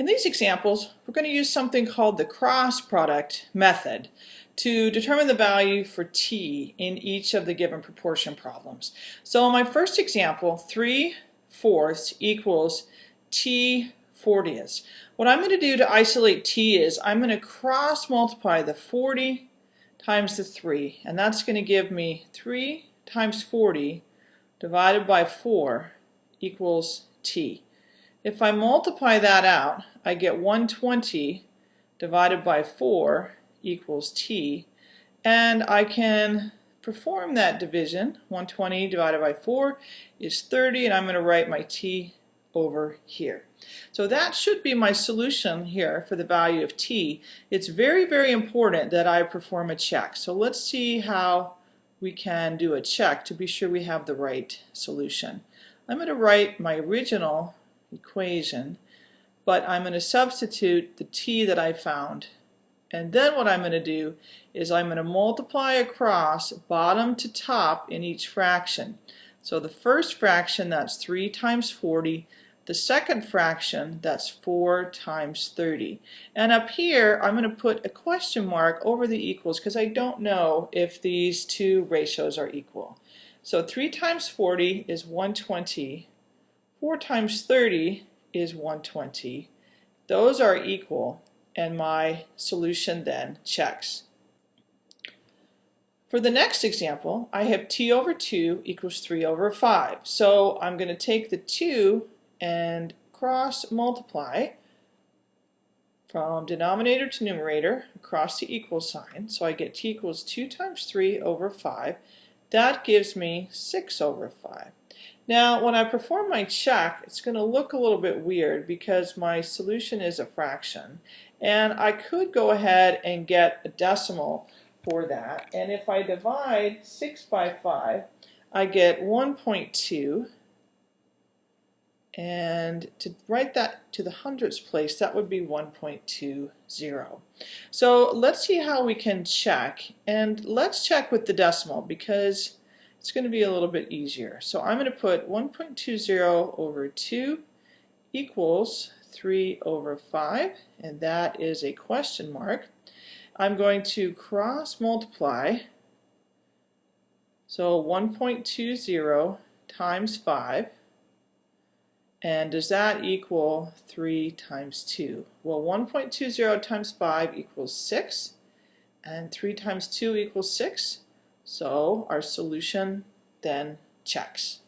In these examples, we're going to use something called the cross product method to determine the value for t in each of the given proportion problems. So in my first example, 3 fourths equals t 40ths. What I'm going to do to isolate t is I'm going to cross multiply the 40 times the 3, and that's going to give me 3 times 40 divided by 4 equals t. If I multiply that out, I get 120 divided by 4 equals t, and I can perform that division. 120 divided by 4 is 30, and I'm going to write my t over here. So that should be my solution here for the value of t. It's very, very important that I perform a check. So let's see how we can do a check to be sure we have the right solution. I'm going to write my original equation, but I'm going to substitute the t that I found. And then what I'm going to do is I'm going to multiply across bottom to top in each fraction. So the first fraction, that's 3 times 40. The second fraction, that's 4 times 30. And up here, I'm going to put a question mark over the equals because I don't know if these two ratios are equal. So 3 times 40 is 120 4 times 30 is 120. Those are equal, and my solution then checks. For the next example, I have t over 2 equals 3 over 5. So I'm going to take the 2 and cross multiply from denominator to numerator across the equal sign. So I get t equals 2 times 3 over 5. That gives me 6 over 5. Now, when I perform my check, it's going to look a little bit weird because my solution is a fraction. And I could go ahead and get a decimal for that. And if I divide 6 by 5, I get 1.2. And to write that to the hundredths place, that would be 1.20. So let's see how we can check. And let's check with the decimal because it's going to be a little bit easier. So I'm going to put 1.20 over 2 equals 3 over 5, and that is a question mark. I'm going to cross multiply, so 1.20 times 5, and does that equal 3 times 2? Well, 1.20 times 5 equals 6, and 3 times 2 equals 6. So our solution then checks.